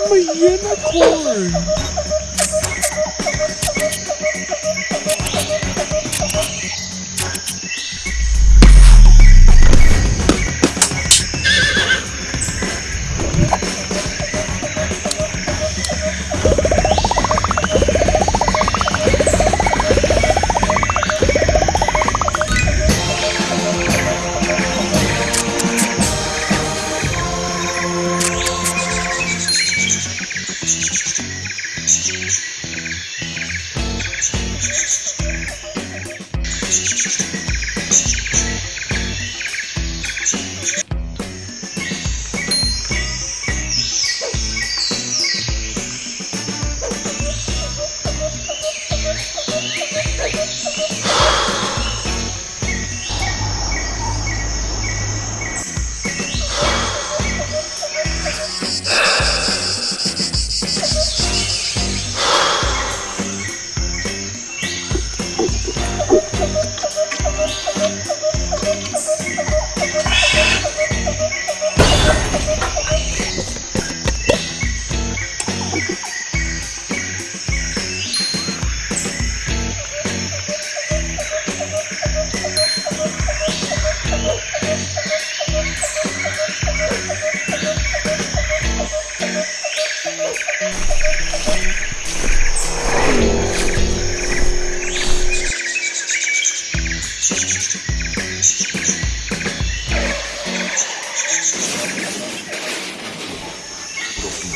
I'm a unicorn.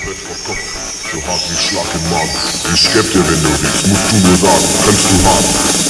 So hart wie Schlag im Magen. Ich geb dir, wenn du willst, musst du nur sagen, kannst du haben.